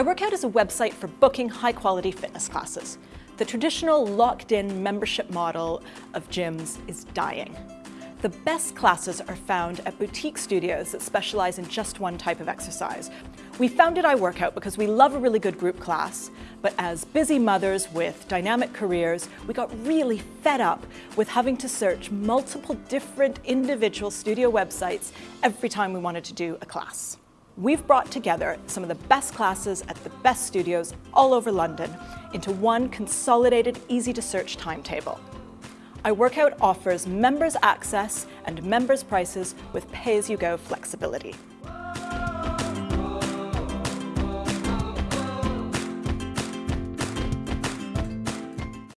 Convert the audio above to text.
iWorkout is a website for booking high-quality fitness classes. The traditional locked-in membership model of gyms is dying. The best classes are found at boutique studios that specialize in just one type of exercise. We founded iWorkout because we love a really good group class, but as busy mothers with dynamic careers, we got really fed up with having to search multiple different individual studio websites every time we wanted to do a class. We've brought together some of the best classes at the best studios all over London into one consolidated, easy to search timetable iWorkout offers members access and members prices with pay-as-you-go flexibility.